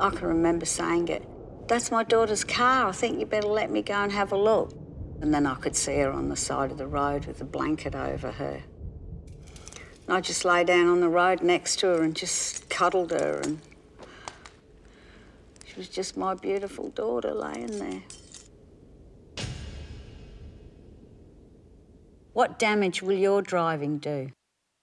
I can remember saying it. That's my daughter's car. I think you better let me go and have a look. And then I could see her on the side of the road with a blanket over her. And I just lay down on the road next to her and just cuddled her and she was just my beautiful daughter laying there. What damage will your driving do?